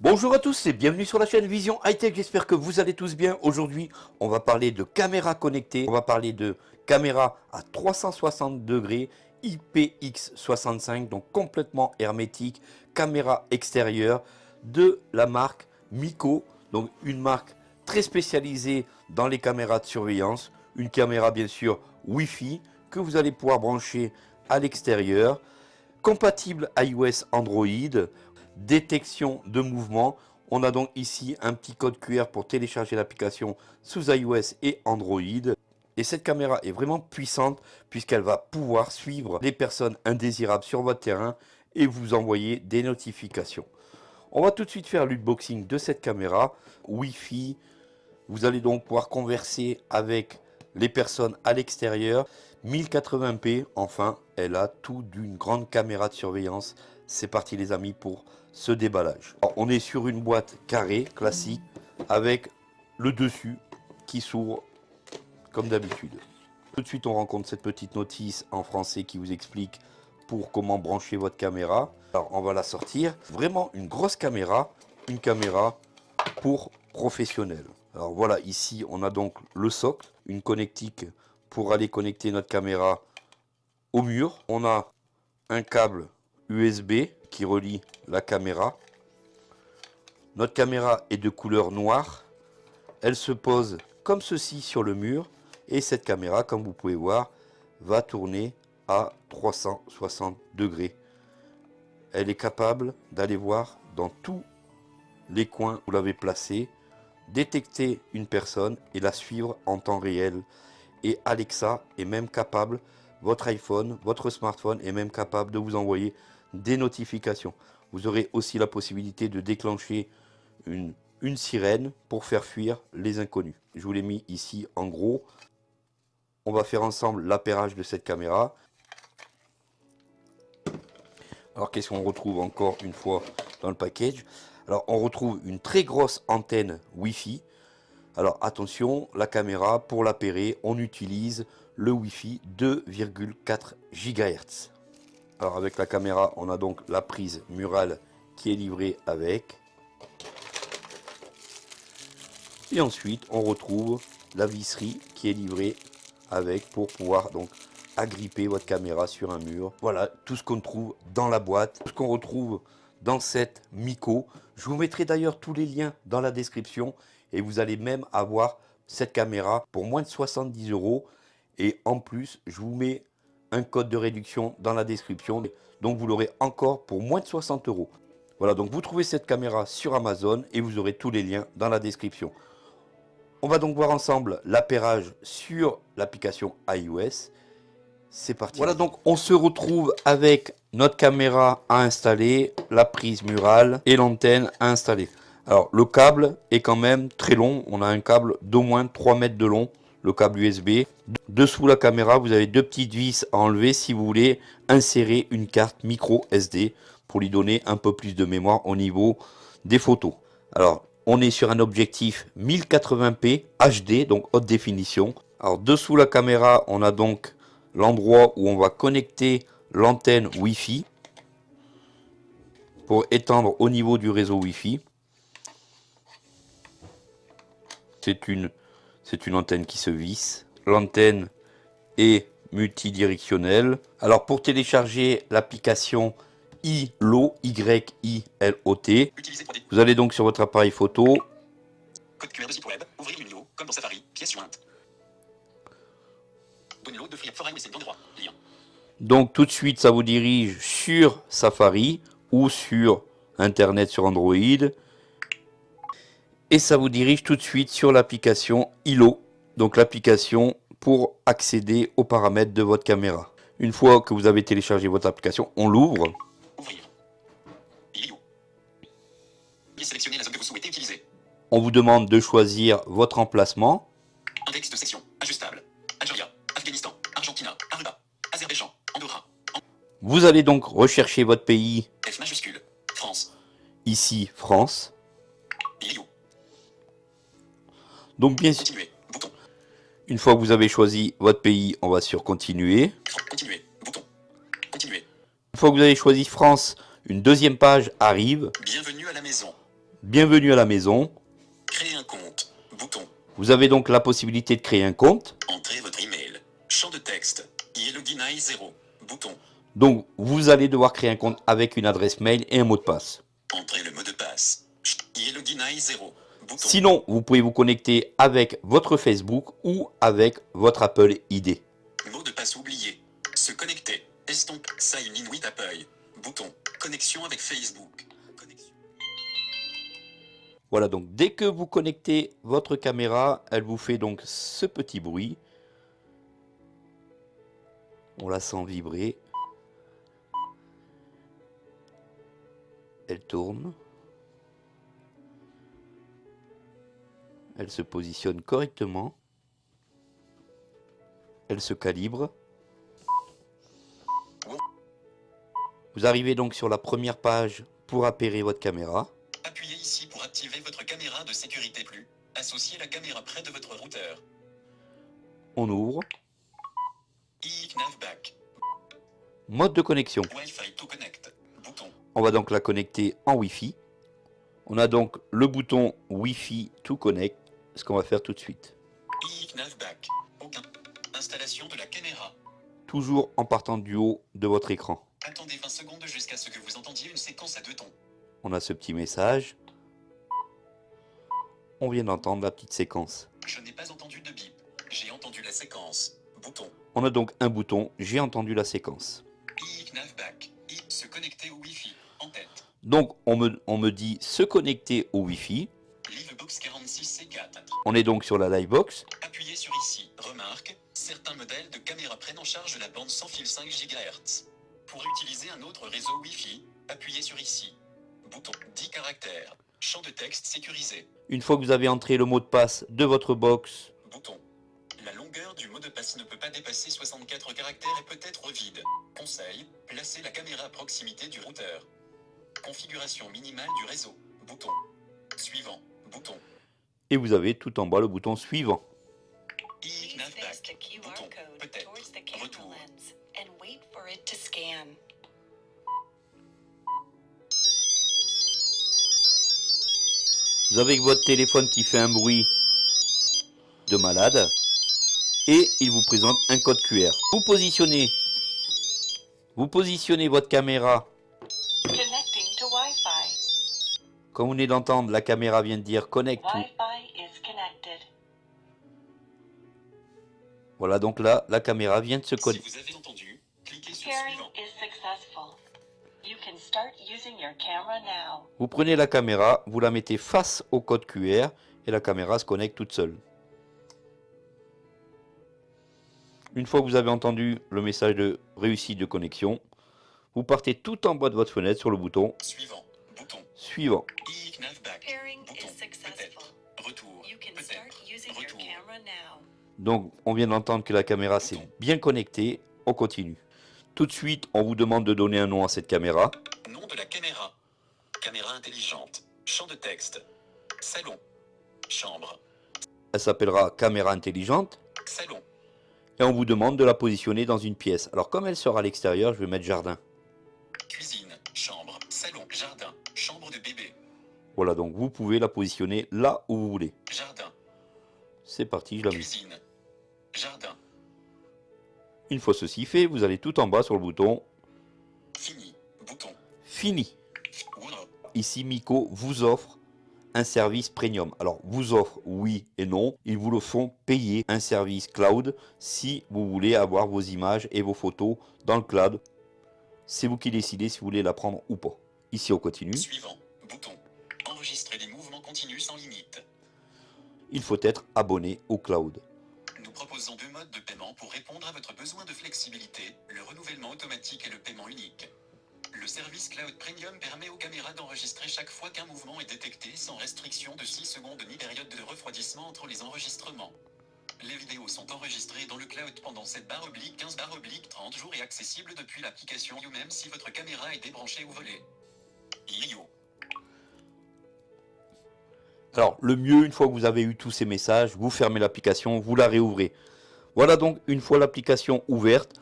Bonjour à tous et bienvenue sur la chaîne Vision High Tech, j'espère que vous allez tous bien. Aujourd'hui, on va parler de caméras connectées, on va parler de caméras à 360 degrés IPX65, donc complètement hermétique, caméra extérieure de la marque Miko, donc une marque très spécialisée dans les caméras de surveillance, une caméra bien sûr Wi-Fi que vous allez pouvoir brancher à l'extérieur, compatible iOS Android, détection de mouvement. On a donc ici un petit code QR pour télécharger l'application sous iOS et Android. Et cette caméra est vraiment puissante puisqu'elle va pouvoir suivre les personnes indésirables sur votre terrain et vous envoyer des notifications. On va tout de suite faire l'unboxing de cette caméra Wi-Fi. Vous allez donc pouvoir converser avec les personnes à l'extérieur. 1080p, enfin, elle a tout d'une grande caméra de surveillance. C'est parti les amis pour ce déballage. on est sur une boîte carrée, classique, avec le dessus qui s'ouvre comme d'habitude. Tout de suite, on rencontre cette petite notice en français qui vous explique pour comment brancher votre caméra. Alors, on va la sortir. Vraiment une grosse caméra, une caméra pour professionnels. Alors voilà, ici, on a donc le socle, une connectique pour aller connecter notre caméra au mur. On a un câble USB qui relie la caméra. Notre caméra est de couleur noire. Elle se pose comme ceci sur le mur. Et cette caméra, comme vous pouvez voir, va tourner à 360 degrés. Elle est capable d'aller voir dans tous les coins où vous l'avez placée, détecter une personne et la suivre en temps réel. Et Alexa est même capable, votre iPhone, votre smartphone est même capable de vous envoyer des notifications. Vous aurez aussi la possibilité de déclencher une, sirène pour faire fuir les inconnus. Je vous l'ai mis ici en gros. On va faire ensemble l'appairage de cette caméra. Alors qu'est-ce qu'on retrouve encore une fois dans le package? Alors on retrouve une très grosse antenne Wi-Fi. Alors attention, la caméra, pour l'appairer, on utilise le Wi-Fi 2,4 GHz. Alors avec la caméra, on a donc la prise murale qui est livrée avec. Et ensuite, on retrouve la visserie qui est livrée avec pour pouvoir donc agripper votre caméra sur un mur. Voilà tout ce qu'on trouve dans la boîte, tout ce qu'on retrouve dans cette Miko. Je vous mettrai d'ailleurs tous les liens dans la description et vous allez même avoir cette caméra pour moins de 70 euros. Et en plus, je vous mets un code de réduction dans la description. Donc vous l'aurez encore pour moins de 60 euros. Voilà, donc vous trouvez cette caméra sur Amazon et vous aurez tous les liens dans la description. On va donc voir ensemble l'appairage sur l'application iOS. C'est parti. Voilà, donc on se retrouve avec notre caméra à installer, la prise murale et l'antenne à installer. Alors le câble est quand même très long, on a un câble d'au moins 3 mètres de long le câble USB. Dessous la caméra, vous avez deux petites vis à enlever si vous voulez insérer une carte micro SD pour lui donner un peu plus de mémoire au niveau des photos. Alors, on est sur un objectif 1080p HD, donc haute définition. Alors, dessous la caméra, on a donc l'endroit où on va connecter l'antenne Wi-Fi pour étendre au niveau du réseau Wi-Fi. C'est une c'est une antenne qui se visse. L'antenne est multidirectionnelle. Alors pour télécharger l'application ILO, Y-I-L-O-T, vous allez donc sur votre appareil photo. Code QR de site web, ouvrir une comme dans Safari, pièce jointe. Download de Free Forum et droit, lien. Donc tout de suite, ça vous dirige sur Safari ou sur Internet sur Android et ça vous dirige tout de suite sur l'application ILO, donc l'application pour accéder aux paramètres de votre caméra. Une fois que vous avez téléchargé votre application, on l'ouvre. On vous demande de choisir votre emplacement. Index de section ajustable. Algérie, Afghanistan, Argentina, Aruba, Azerbaïdjan, Andorra. Vous allez donc rechercher votre pays. F majuscule, France. Ici, France. Donc bien sûr, une fois que vous avez choisi votre pays, on va sur continuer. Continuer, bouton. Continuer. Une fois que vous avez choisi France, une deuxième page arrive. Bienvenue à la maison. Bienvenue à la maison. Créer un compte. Bouton. Vous avez donc la possibilité de créer un compte. Entrez votre email. Champ de texte. Yellowguinai 0. Bouton. Donc, vous allez devoir créer un compte avec une adresse mail et un mot de passe. Entrez le mot de passe. Yellowguinai 0. Bouton. Sinon, vous pouvez vous connecter avec votre Facebook ou avec votre Apple ID. Mot de passe oublié. Se connecter. Estompe. Sign in with Apple. Bouton. Connexion avec Facebook. Connexion. Voilà, donc dès que vous connectez votre caméra, elle vous fait donc ce petit bruit. On la sent vibrer. Elle tourne. Elle se positionne correctement. Elle se calibre. Vous arrivez donc sur la première page pour appairer votre caméra. Appuyez ici pour activer votre caméra de sécurité plus. Associez la caméra près de votre routeur. On ouvre. Mode de connexion. On va donc la connecter en Wi-Fi. On a donc le bouton Wi-Fi to connect, ce qu'on va faire tout de suite. iNavback. Aucun. Installation de la caméra. Toujours en partant du haut de votre écran. Attendez 20 secondes jusqu'à ce que vous entendiez une séquence à deux tons. On a ce petit message. On vient d'entendre la petite séquence. Je n'ai pas entendu de bip. J'ai entendu la séquence. Bouton. On a donc un bouton, j'ai entendu la séquence. iNavback. I. Se connecter au Wi-Fi. En tête. Donc on me, on me dit se connecter au Wi-Fi. Livebox 46C4. On est donc sur la Livebox. Appuyez sur ici. Remarque, certains modèles de caméras prennent en charge la bande sans fil 5 GHz. Pour utiliser un autre réseau Wi-Fi, appuyez sur ici. Bouton 10 caractères. Champ de texte sécurisé. Une fois que vous avez entré le mot de passe de votre box, Bouton. La longueur du mot de passe ne peut pas dépasser 64 caractères et peut être vide. Conseil, placez la caméra à proximité du routeur. Configuration minimale du réseau. Bouton. Suivant. Bouton. et vous avez tout en bas le bouton suivant. Please face the iNavback. QR Bouton. code Peut-être. towards the camera Retour. lens and wait for it to scan. Vous avez votre téléphone qui fait un bruit de malade et il vous présente un code QR. Vous positionnez, vous positionnez votre caméra. Comme vous venez d'entendre, la caméra vient de dire connect. Voilà, donc là, la caméra vient de se Si connecter. avez entendu, cliquez sur suivant. Vous prenez la caméra, vous la mettez face au code QR et la caméra se connecte toute seule. Une fois que vous avez entendu le message de réussite de connexion, vous partez tout en bas de votre fenêtre sur le bouton Suivant. Bouton. Suivant. now. Donc, on vient d'entendre que la caméra s'est bien connectée. On continue. Tout de suite, on vous demande de donner un nom à cette caméra. Nom de la caméra. Caméra intelligente. Champ de texte. Salon. Chambre. Elle s'appellera caméra intelligente. Salon. Et on vous demande de la positionner dans une pièce. Alors, comme elle sera à l'extérieur, je vais mettre jardin. Voilà, donc vous pouvez la positionner là où vous voulez. Jardin. C'est parti, je la mets. Cuisine. Jardin. Une fois ceci fait, vous allez tout en bas sur le bouton Fini. Bouton. Fini. Wow. Ici, Miko vous offre un service premium. Alors, vous offre oui et non. Ils vous le font payer un service cloud si vous voulez avoir vos images et vos photos dans le cloud. C'est vous qui décidez si vous voulez la prendre ou pas. Ici, on continue. Suivant. Il faut être abonné au cloud. Nous proposons deux modes de paiement pour répondre à votre besoin de flexibilité, le renouvellement automatique et le paiement unique. Le service Cloud Premium permet aux caméras d'enregistrer chaque fois qu'un mouvement est détecté sans restriction de 6 secondes ni période de refroidissement entre les enregistrements. Les vidéos sont enregistrées dans le cloud pendant 7 barre oblique 15 barre oblique 30 jours et accessibles depuis l'application You même si votre caméra est débranchée ou volée. Alors, le mieux, une fois que vous avez eu tous ces messages, vous fermez l'application, vous la réouvrez. Voilà donc, une fois l'application ouverte,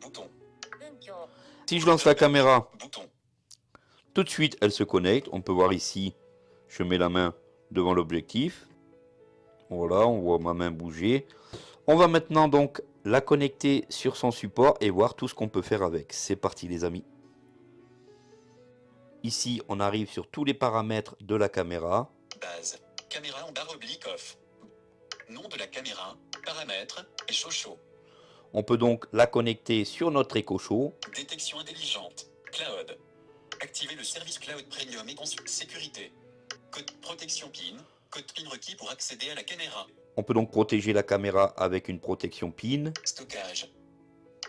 Bouton. si je lance la caméra, Bouton. tout de suite, elle se connecte. On peut voir ici Je mets la main devant l'objectif. Voilà, on voit ma main bouger. On va maintenant donc la connecter sur son support et voir tout ce qu'on peut faire avec. C'est parti les amis. Ici, on arrive sur tous les paramètres de la caméra. Base. Caméra en barre oblique off. Nom de la caméra. Paramètres. Et chaud On peut donc la connecter sur notre écho chaud. Détection intelligente. Cloud. Activer le service Cloud Premium et consulte sécurité. Code protection PIN. Code PIN requis pour accéder à la caméra. On peut donc protéger la caméra avec une protection PIN. Stockage.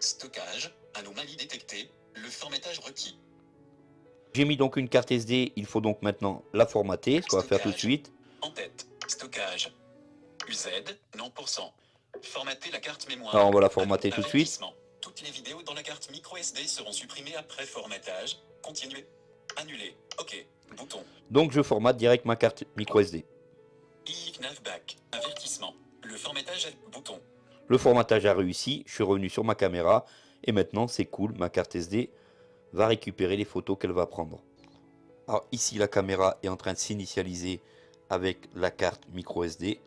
Stockage. Anomalie détectée. Le formatage requis. J'ai mis donc une carte SD, il faut donc maintenant la formater, ce qu'on va faire tout de suite. En tête. Stockage. UZ. Non pour cent. Formater la carte mémoire. Alors on va la formater tout de suite. Toutes les vidéos dans la carte micro SD seront supprimées après formatage. Continuer. Annuler. OK. Bouton. Donc je formate direct ma carte micro SD. IICNAV back. Avertissement. Le formatage est bouton. Le formatage a réussi, je suis revenu sur ma caméra et maintenant c'est cool, ma carte SD va récupérer les photos qu'elle va prendre. Alors ici la caméra est en train de s'initialiser avec la carte micro SD.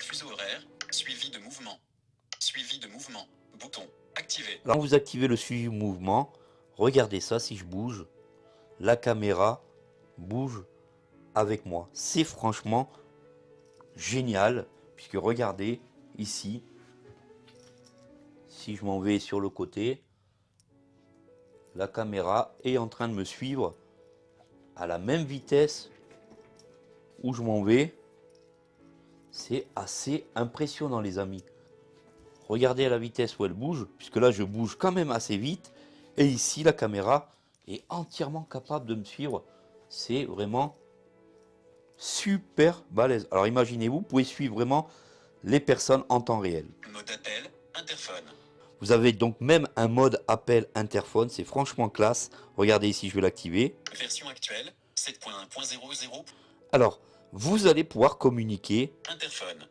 Fuseau horaire. Suivi de mouvement. Suivi de mouvement. Bouton. Activé. Alors vous activez le suivi mouvement, regardez ça si je bouge, la caméra bouge avec moi. C'est franchement génial puisque regardez ici, si je m'en vais sur le côté, la caméra est en train de me suivre à la même vitesse où je m'en vais. C'est assez impressionnant les amis. Regardez à la vitesse où elle bouge, puisque là je bouge quand même assez vite. Et ici la caméra est entièrement capable de me suivre. C'est vraiment super balèze. Alors imaginez-vous, vous pouvez suivre vraiment les personnes en temps réel. Vous avez donc même un mode appel interphone, c'est franchement classe. Regardez ici, je vais l'activer. Version actuelle. 7.1.00. Alors, vous allez pouvoir communiquer. Interphone.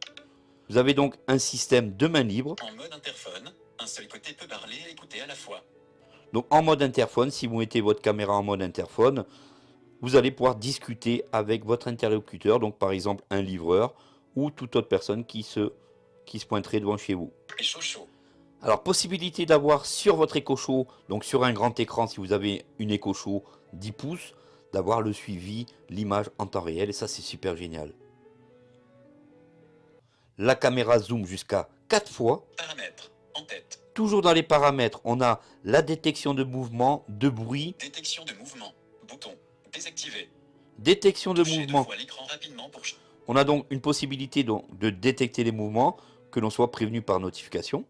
Vous avez donc un système de main libre. En mode interphone. Un seul côté peut parler et écouter à la fois. Donc en mode interphone, si vous mettez votre caméra en mode interphone, vous allez pouvoir discuter avec votre interlocuteur, donc par exemple un livreur ou toute autre personne qui se, qui se pointerait devant chez vous. Et chaud chaud. Alors possibilité d'avoir sur votre écho chaud, donc sur un grand écran si vous avez une écho chaud 10 pouces, d'avoir le suivi, l'image en temps réel et ça c'est super génial. La caméra zoom jusqu'à 4 fois. Paramètres. En tête. Toujours dans les paramètres, on a la détection de mouvement, de bruit, Détection de mouvement. Bouton. Désactivé. détection de mouvement. pour On a donc une possibilité donc de détecter les mouvements, que l'on soit prévenu par notification.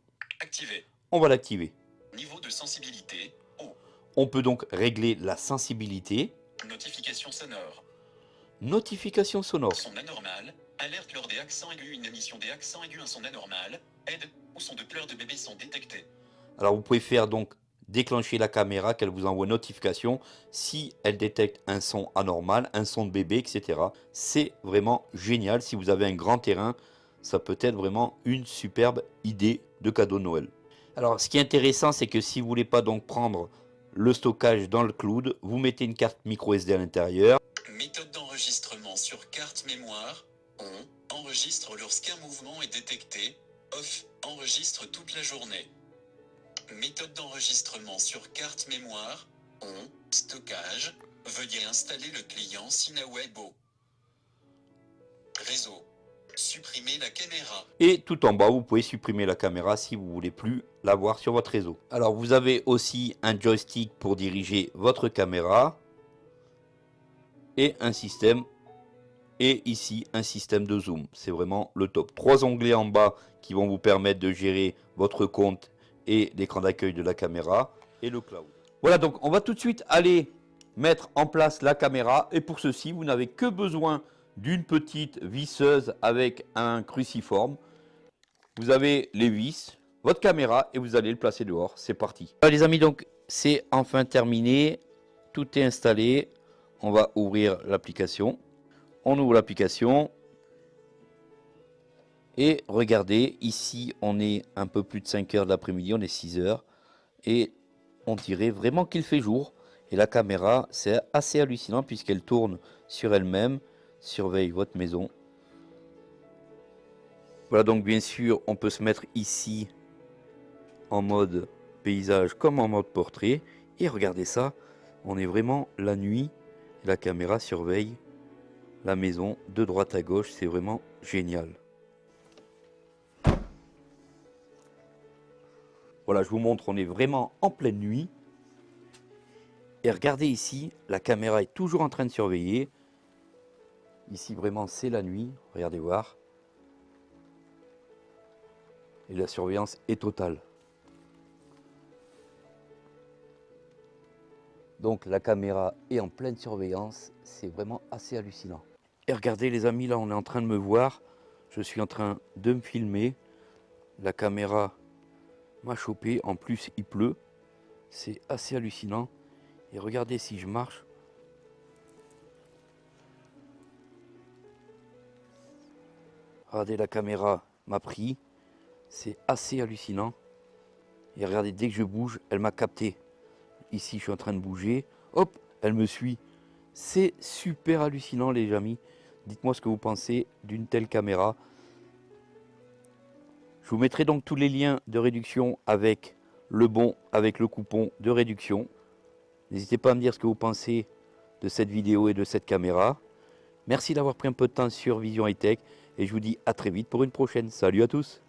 On va l'activer. Niveau de sensibilité. Haut. On peut donc régler la sensibilité. Notification sonore. Notification sonore. Son anormal. Alerte lors des accents aigus. Une émission des accents aigus. Un son anormal. Aide. Ou son de pleurs de bébé sont détectés. Alors vous pouvez faire donc déclencher la caméra qu'elle vous envoie notification si elle détecte un son anormal, un son de bébé, etc. C'est vraiment génial. Si vous avez un grand terrain, ça peut être vraiment une superbe idée de cadeau de Noël. Alors ce qui est intéressant, c'est que si vous voulez pas donc prendre le stockage dans le cloud, vous mettez une carte micro SD à l'intérieur. Méthode d'enregistrement sur carte mémoire. On enregistre lorsqu'un mouvement est détecté. Off enregistre toute la journée. Méthode d'enregistrement sur carte mémoire. On stockage. Veuillez installer le client Sinawebo. Réseau. Supprimer la caméra. Et tout en bas, vous pouvez supprimer la caméra si vous voulez plus la voir sur votre réseau. Alors vous avez aussi un joystick pour diriger votre caméra et un système et ici un système de zoom. C'est vraiment le top. Trois onglets en bas qui vont vous permettre de gérer votre compte et l'écran d'accueil de la caméra et le cloud. Voilà donc on va tout de suite aller mettre en place la caméra et pour ceci vous n'avez que besoin d'une petite visseuse avec un cruciforme. Vous avez les vis, votre caméra et vous allez le placer dehors. C'est parti. Les amis, donc c'est enfin terminé. Tout est installé. On va ouvrir l'application. On ouvre l'application. Et regardez, ici on est un peu plus de 5 heures de l'après-midi, on est 6 heures. Et on dirait vraiment qu'il fait jour. Et la caméra, c'est assez hallucinant puisqu'elle tourne sur elle-même, surveille votre maison. Voilà donc bien sûr, on peut se mettre ici en mode paysage comme en mode portrait. Et regardez ça, on est vraiment la nuit. La caméra surveille la maison de droite à gauche. C'est vraiment génial. Voilà, je vous montre, on est vraiment en pleine nuit. Et regardez ici, la caméra est toujours en train de surveiller. Ici, vraiment, c'est la nuit. Regardez voir. Et la surveillance est totale. Donc la caméra est en pleine surveillance. C'est vraiment assez hallucinant. Et regardez les amis, là on est en train de me voir. Je suis en train de me filmer. La caméra m'a chopé. En plus, il pleut. C'est assez hallucinant. Et regardez si je marche. Regardez, la caméra m'a pris. C'est assez hallucinant. Et regardez, dès que je bouge, elle m'a capté. Ici, je suis en train de bouger. Hop, elle me suit. C'est super hallucinant, les amis. Dites-moi ce que vous pensez d'une telle caméra. Je vous mettrai donc tous les liens de réduction avec le bon, avec le coupon de réduction. N'hésitez pas à me dire ce que vous pensez de cette vidéo et de cette caméra. Merci d'avoir pris un peu de temps sur Vision High Tech et je vous dis à très vite pour une prochaine. Salut à tous